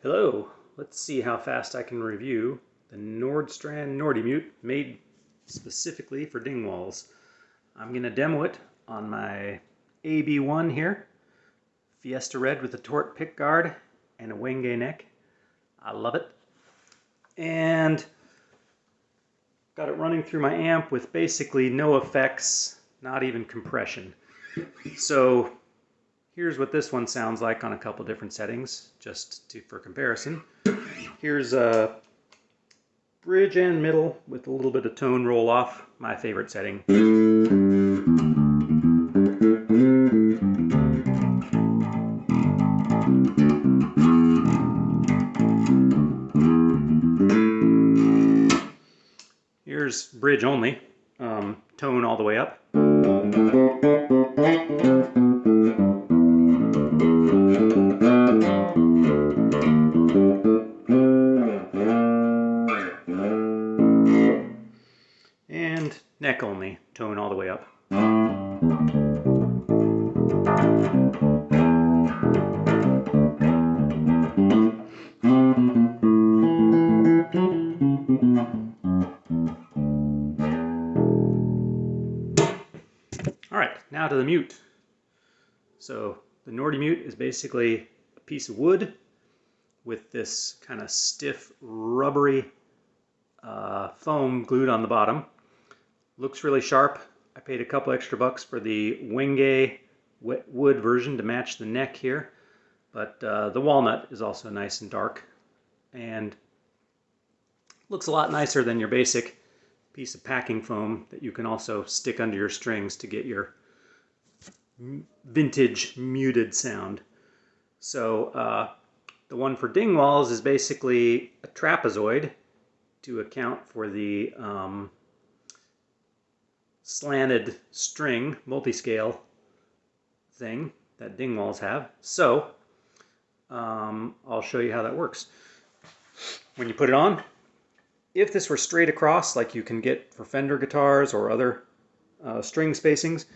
Hello, let's see how fast I can review the Nordstrand NordyMute made specifically for Dingwalls. I'm going to demo it on my AB1 here, Fiesta Red with a Torque pick guard and a Wenge neck. I love it. And got it running through my amp with basically no effects, not even compression. So Here's what this one sounds like on a couple different settings, just to, for comparison. Here's a bridge and middle with a little bit of tone roll off, my favorite setting. Here's bridge only, um, tone all the way up. And neck only, tone all the way up. All right, now to the mute. So the Nordy mute is basically a piece of wood with this kind of stiff, rubbery uh, foam glued on the bottom. Looks really sharp. I paid a couple extra bucks for the Wenge wood version to match the neck here. But uh, the walnut is also nice and dark. And looks a lot nicer than your basic piece of packing foam that you can also stick under your strings to get your vintage muted sound. So uh, the one for Dingwalls is basically a trapezoid to account for the um, slanted string multi-scale thing that Dingwalls have. So um, I'll show you how that works. When you put it on, if this were straight across like you can get for Fender guitars or other uh, string spacings,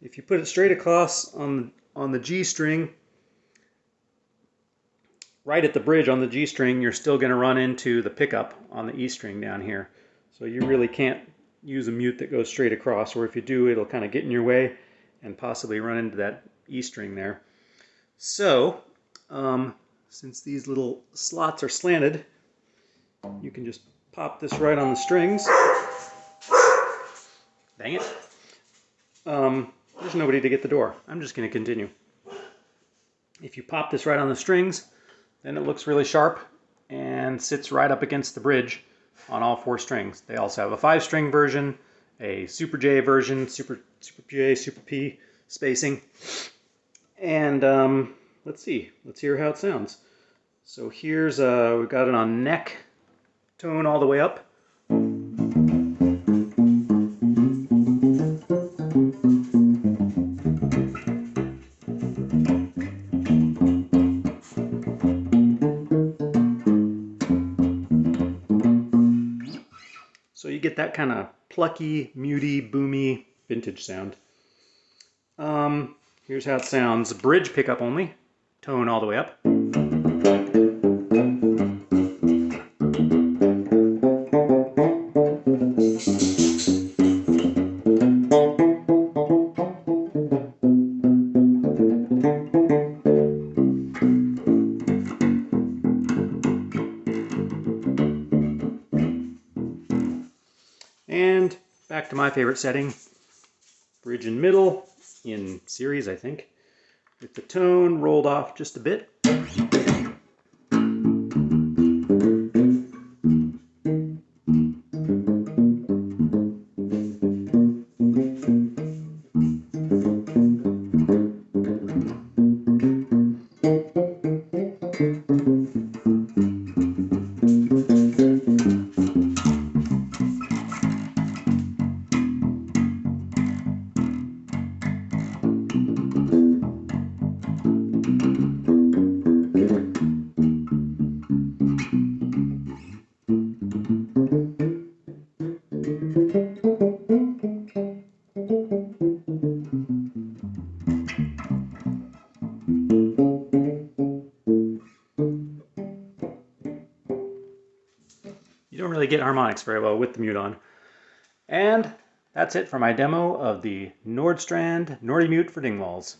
if you put it straight across on, on the G string, right at the bridge on the G string, you're still going to run into the pickup on the E string down here. So you really can't use a mute that goes straight across, or if you do, it'll kind of get in your way and possibly run into that E string there. So, um, since these little slots are slanted, you can just pop this right on the strings. Dang it. Um, there's nobody to get the door. I'm just going to continue. If you pop this right on the strings, then it looks really sharp and sits right up against the bridge on all four strings. They also have a five string version, a Super J version, Super, Super J, Super P spacing. And um, let's see, let's hear how it sounds. So here's, uh, we've got it on neck tone all the way up. So you get that kind of plucky, muty, boomy vintage sound. Um, here's how it sounds. Bridge pickup only, tone all the way up. And back to my favorite setting, bridge and middle in series, I think, with the tone rolled off just a bit. You don't really get harmonics very well with the mute on. And that's it for my demo of the Nordstrand NordyMute for Dingwalls.